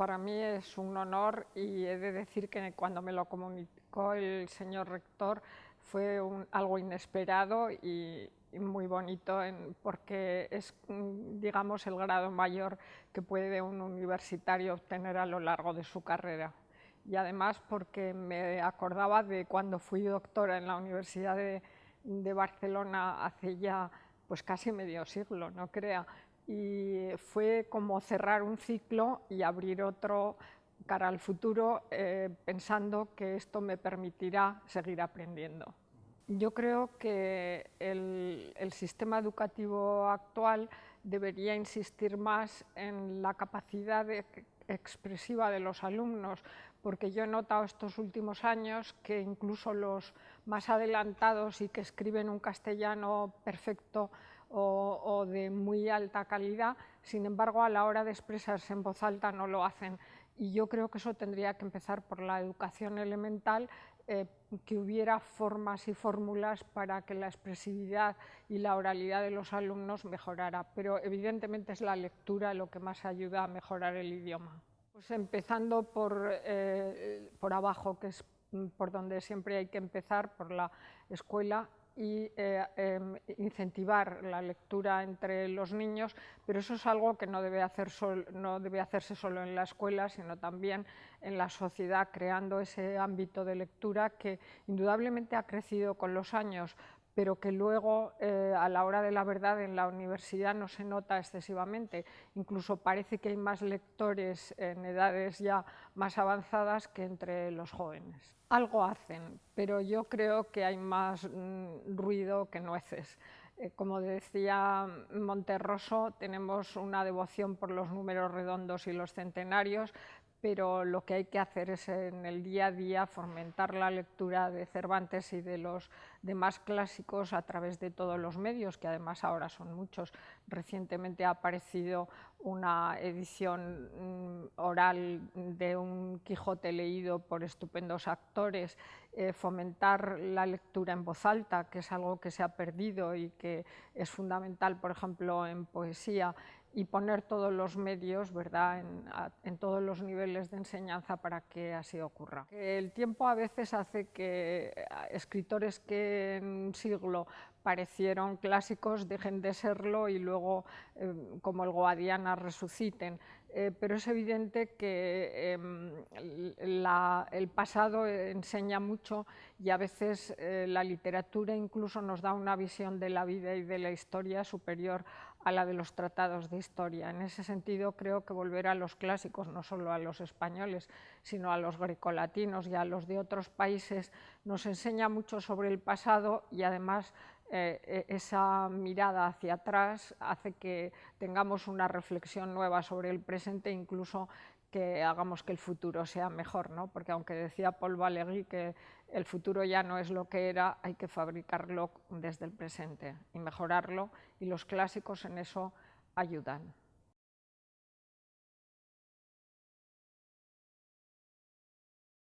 Para mí es un honor y he de decir que cuando me lo comunicó el señor rector fue algo inesperado y, muy bonito porque es, digamos, el grado mayor que puede un universitario obtener a lo largo de su carrera. Y además porque me acordaba de cuando fui doctora en la Universidad de, de Barcelona hace ya pues casi medio siglo, no crea, y fue como cerrar un ciclo y abrir otro cara al futuro eh, pensando que esto me permitirá seguir aprendiendo. Yo creo que el, sistema educativo actual debería insistir más en la capacidad de, expresiva de los alumnos, porque yo he notado estos últimos años que incluso los más adelantados y que escriben un castellano perfecto o, de muy alta calidad, sin embargo, a la hora de expresarse en voz alta no lo hacen. Y yo creo que eso tendría que empezar por la educación elemental, eh, que hubiera formas y fórmulas para que la expresividad y la oralidad de los alumnos mejorara. Pero evidentemente es la lectura lo que más ayuda a mejorar el idioma. Pues empezando por, eh, por abajo, que es por donde siempre hay que empezar, por la escuela, y eh, em, incentivar la lectura entre los niños, pero eso es algo que no debe, hacer no debe hacerse solo en la escuela, sino también en la sociedad, creando ese ámbito de lectura que indudablemente ha crecido con los años, pero que luego eh, a la hora de la verdad en la universidad no se nota excesivamente. Incluso parece que hay más lectores en edades ya más avanzadas que entre los jóvenes. Algo hacen, pero yo creo que hay más mm, ruido que nueces. Eh, como decía Monterroso, tenemos una devoción por los números redondos y los centenarios, pero lo que hay que hacer es en el día a día fomentar la lectura de Cervantes y de los demás clásicos a través de todos los medios, que además ahora son muchos. Recientemente ha aparecido una edición mm, oral de un Quijote leído por estupendos actores, eh, fomentar la lectura en voz alta, que es algo que se ha perdido y que es fundamental, por ejemplo, en poesía, y poner todos los medios ¿verdad? En, todos los niveles de enseñanza para que así ocurra. El tiempo a veces hace que eh, escritores que en un siglo parecieron clásicos dejen de serlo y luego, eh, como el Guadiana, resuciten. Eh, pero es evidente que em, el pasado enseña mucho y a veces la literatura incluso nos da una visión de la vida y de la historia superior a la de los tratados de historia. En ese sentido, creo que volver a los clásicos, no solo a los españoles, sino a los grecolatinos y a los de otros países, nos enseña mucho sobre el pasado y además eh, eh, esa mirada hacia atrás hace que tengamos una reflexión nueva sobre el presente, incluso que hagamos que el futuro sea mejor, ¿no? porque aunque decía Paul Valéry que el futuro ya no es lo que era, hay que fabricarlo desde el presente y mejorarlo, y los clásicos en eso ayudan.